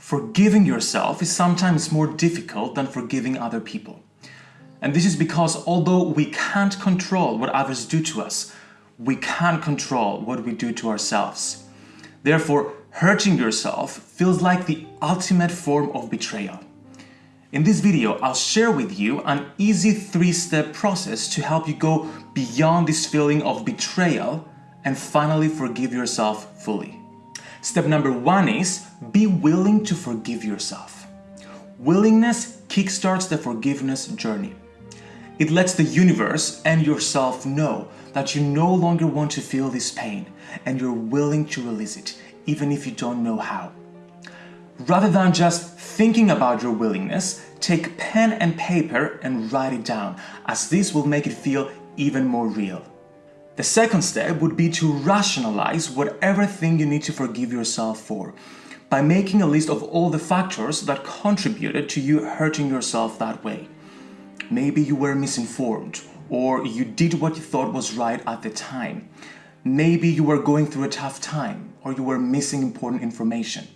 Forgiving yourself is sometimes more difficult than forgiving other people. And this is because although we can't control what others do to us, we can control what we do to ourselves. Therefore, hurting yourself feels like the ultimate form of betrayal. In this video, I'll share with you an easy three-step process to help you go beyond this feeling of betrayal and finally forgive yourself fully. Step number one is be willing to forgive yourself. Willingness kickstarts the forgiveness journey. It lets the universe and yourself know that you no longer want to feel this pain and you're willing to release it, even if you don't know how. Rather than just thinking about your willingness, take pen and paper and write it down, as this will make it feel even more real. The second step would be to rationalize whatever thing you need to forgive yourself for by making a list of all the factors that contributed to you hurting yourself that way. Maybe you were misinformed or you did what you thought was right at the time. Maybe you were going through a tough time or you were missing important information.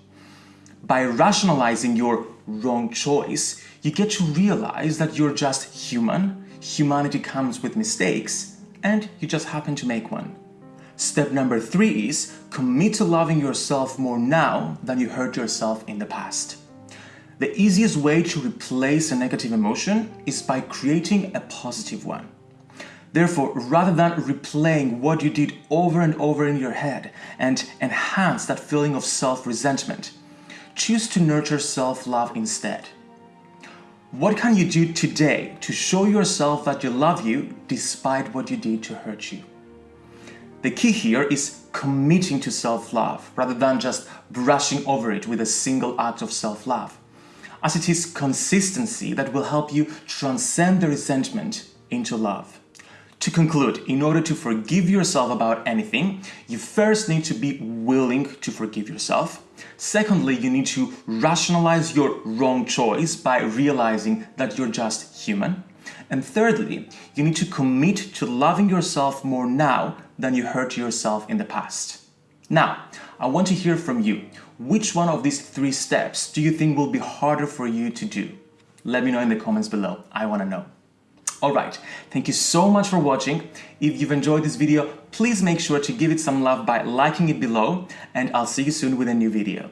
By rationalizing your wrong choice, you get to realize that you're just human, humanity comes with mistakes, and you just happen to make one. Step number three is commit to loving yourself more now than you hurt yourself in the past. The easiest way to replace a negative emotion is by creating a positive one. Therefore, rather than replaying what you did over and over in your head and enhance that feeling of self-resentment, choose to nurture self-love instead. What can you do today to show yourself that you love you despite what you did to hurt you? The key here is committing to self-love rather than just brushing over it with a single act of self-love, as it is consistency that will help you transcend the resentment into love. To conclude, in order to forgive yourself about anything, you first need to be willing to forgive yourself. Secondly, you need to rationalize your wrong choice by realizing that you're just human. And thirdly, you need to commit to loving yourself more now than you hurt yourself in the past. Now, I want to hear from you. Which one of these three steps do you think will be harder for you to do? Let me know in the comments below. I want to know. Alright, thank you so much for watching. If you've enjoyed this video, please make sure to give it some love by liking it below and I'll see you soon with a new video.